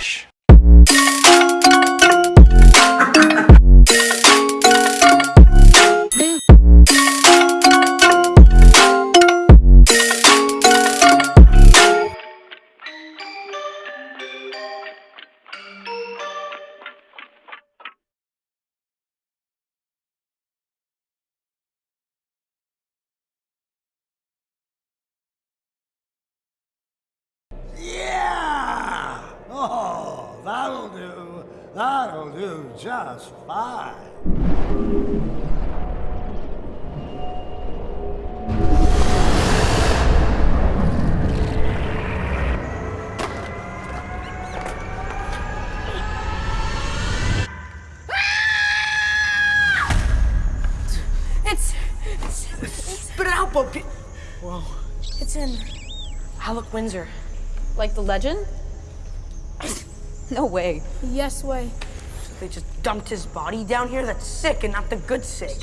Josh. Just fine. It's. Spit it out, Bo. Whoa. It's in Alec Windsor. Like the legend? No way. Yes way. They just dumped his body down here? That's sick and not the good sick.